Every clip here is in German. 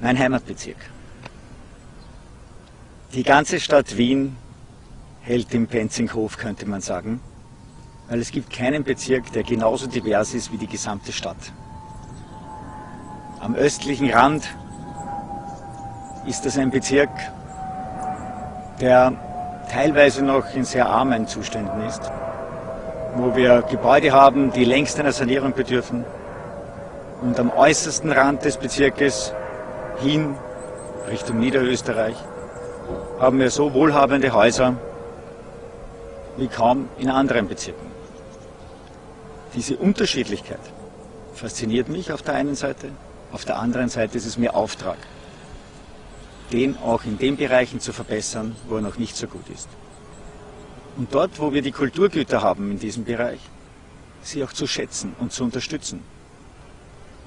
Mein Heimatbezirk. Die ganze Stadt Wien hält im Penzinghof, könnte man sagen, weil es gibt keinen Bezirk, der genauso divers ist wie die gesamte Stadt. Am östlichen Rand ist das ein Bezirk, der teilweise noch in sehr armen Zuständen ist, wo wir Gebäude haben, die längst einer Sanierung bedürfen. Und am äußersten Rand des Bezirkes hin Richtung Niederösterreich haben wir so wohlhabende Häuser wie kaum in anderen Bezirken. Diese Unterschiedlichkeit fasziniert mich auf der einen Seite, auf der anderen Seite ist es mir Auftrag, den auch in den Bereichen zu verbessern, wo er noch nicht so gut ist. Und dort, wo wir die Kulturgüter haben in diesem Bereich, sie auch zu schätzen und zu unterstützen.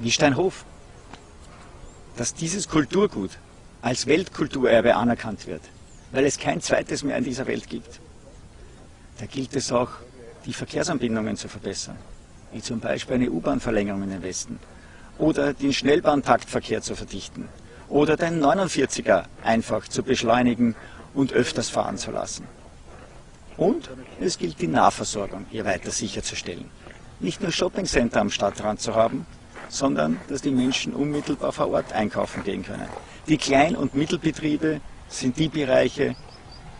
Wie Steinhof. Dass dieses Kulturgut als Weltkulturerbe anerkannt wird, weil es kein zweites mehr in dieser Welt gibt. Da gilt es auch, die Verkehrsanbindungen zu verbessern, wie zum Beispiel eine U-Bahn-Verlängerung in den Westen oder den Schnellbahntaktverkehr zu verdichten oder den 49er einfach zu beschleunigen und öfters fahren zu lassen. Und es gilt die Nahversorgung hier weiter sicherzustellen. Nicht nur Shoppingcenter am Stadtrand zu haben, sondern dass die Menschen unmittelbar vor Ort einkaufen gehen können. Die Klein- und Mittelbetriebe sind die Bereiche,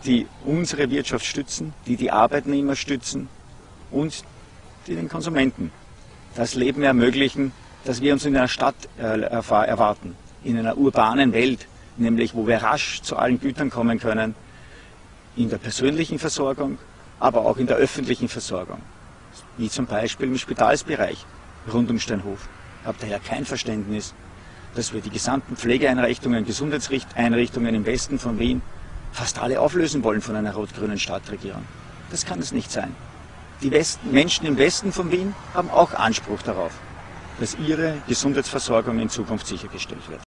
die unsere Wirtschaft stützen, die die Arbeitnehmer stützen und die den Konsumenten das Leben ermöglichen, das wir uns in einer Stadt äh, erwarten, in einer urbanen Welt, nämlich wo wir rasch zu allen Gütern kommen können, in der persönlichen Versorgung, aber auch in der öffentlichen Versorgung, wie zum Beispiel im Spitalsbereich rund um Steinhof. Habe daher kein Verständnis, dass wir die gesamten Pflegeeinrichtungen, Gesundheitseinrichtungen im Westen von Wien fast alle auflösen wollen von einer rot-grünen Stadtregierung. Das kann es nicht sein. Die Westen, Menschen im Westen von Wien haben auch Anspruch darauf, dass ihre Gesundheitsversorgung in Zukunft sichergestellt wird.